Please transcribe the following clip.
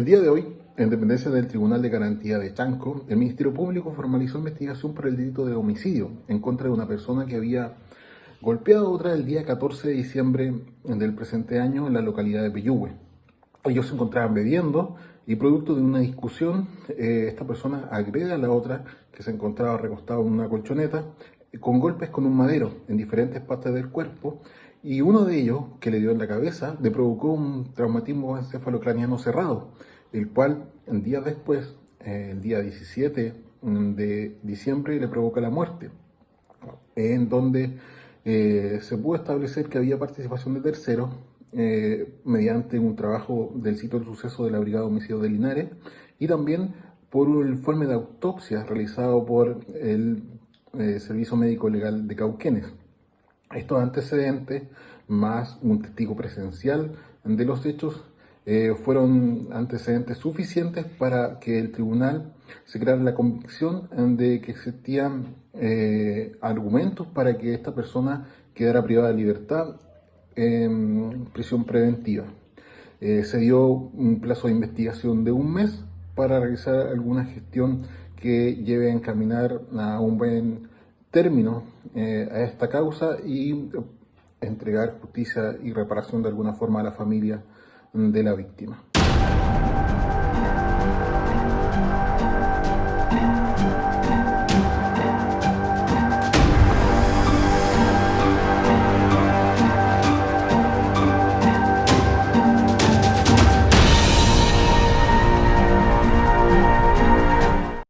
día de hoy, en dependencia del Tribunal de Garantía de Chanco, el Ministerio Público formalizó investigación por el delito de homicidio en contra de una persona que había golpeado a otra el día 14 de diciembre del presente año en la localidad de Peyúgue. Ellos se encontraban bebiendo y producto de una discusión, eh, esta persona agrede a la otra que se encontraba recostada en una colchoneta con golpes con un madero en diferentes partes del cuerpo y uno de ellos, que le dio en la cabeza, le provocó un traumatismo encefalocraniano cerrado, el cual días después, eh, el día 17 de diciembre, le provoca la muerte, en donde eh, se pudo establecer que había participación de terceros eh, mediante un trabajo del sitio del suceso de la Brigada de Homicidio de Linares y también por un informe de autopsia realizado por el Servicio Médico Legal de Cauquenes. Estos antecedentes, más un testigo presencial de los hechos, eh, fueron antecedentes suficientes para que el tribunal se creara la convicción de que existían eh, argumentos para que esta persona quedara privada de libertad en prisión preventiva. Eh, se dio un plazo de investigación de un mes para realizar alguna gestión que lleve a encaminar a un buen término eh, a esta causa y entregar justicia y reparación de alguna forma a la familia de la víctima.